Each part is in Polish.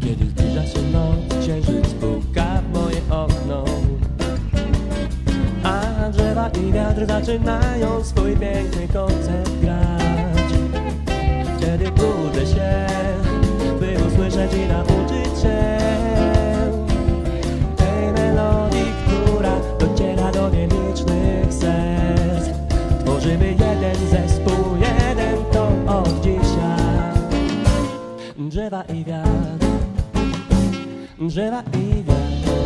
Kiedy zbliża się noc, księżyc puka w moje okno. A drzewa i wiatr zaczynają swój piękny koncert grać. Wtedy budzę się, by usłyszeć i nauczyć się Tej melodii, która dociera do nielicznych serc. Tworzymy jeden zespół, jeden to od dzisiaj. Drzewa i wiatr Drzewa i wiatr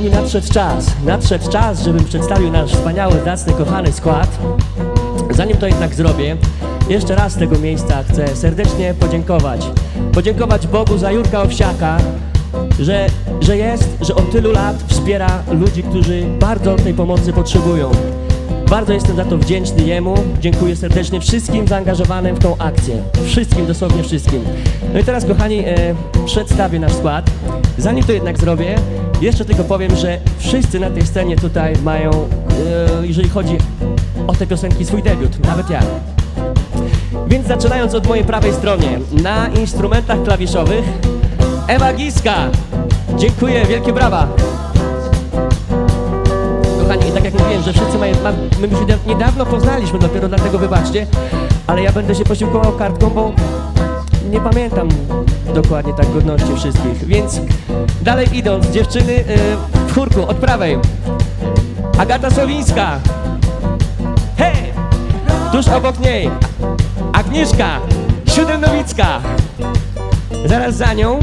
kochani, nadszedł czas, nadszedł czas, żebym przedstawił nasz wspaniały, zacny, kochany skład. Zanim to jednak zrobię, jeszcze raz z tego miejsca chcę serdecznie podziękować. Podziękować Bogu za Jurka Owsiaka, że, że jest, że od tylu lat wspiera ludzi, którzy bardzo tej pomocy potrzebują. Bardzo jestem za to wdzięczny Jemu. Dziękuję serdecznie wszystkim zaangażowanym w tą akcję. Wszystkim, dosłownie wszystkim. No i teraz, kochani, e, przedstawię nasz skład. Zanim to jednak zrobię, jeszcze tylko powiem, że wszyscy na tej scenie tutaj mają, e, jeżeli chodzi o te piosenki, swój debiut. Nawet ja. Więc zaczynając od mojej prawej stronie, na instrumentach klawiszowych Ewa Giska. Dziękuję, wielkie brawa. Kochani, i tak jak mówiłem, że wszyscy mają, my już nieda- niedawno poznaliśmy, dopiero dlatego wybaczcie, ale ja będę się posiłkował kartką, bo nie pamiętam dokładnie tak godności wszystkich. Więc dalej idąc, dziewczyny y, w chórku, od prawej. Agata Solińska. Hej! Tuż obok niej Agnieszka Siódemnowicka. Zaraz za nią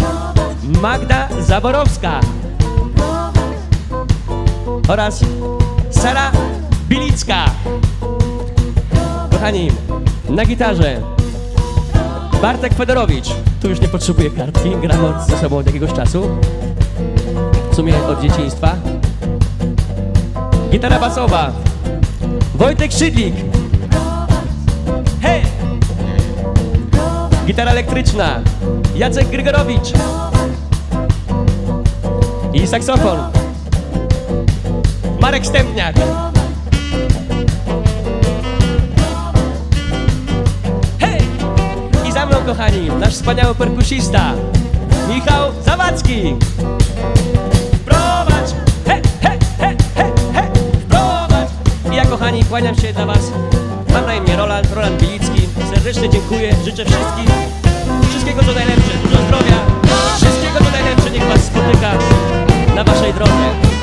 Magda Zaborowska oraz Sara Bilicka. Kochani, na gitarze Bartek Fedorowicz. Tu już nie potrzebuję kartki, gram od, ze sobą od jakiegoś czasu. W sumie od dzieciństwa. Gitara basowa. Wojtek Szydlik. Hej! Gitara elektryczna. Jacek Grygorowicz. I saksofon. Marek Stępniak. Kochani, nasz wspaniały perkusista Michał Zawadzki. Prowadź! He, he, he, he, he! Prowadź! I ja, kochani, kłaniam się dla Was. Mam na imię Roland, Roland Bilicki. Serdecznie dziękuję, życzę wszystkim wszystkiego co najlepsze, dużo zdrowia, wszystkiego co najlepsze niech Was spotyka na Waszej drodze.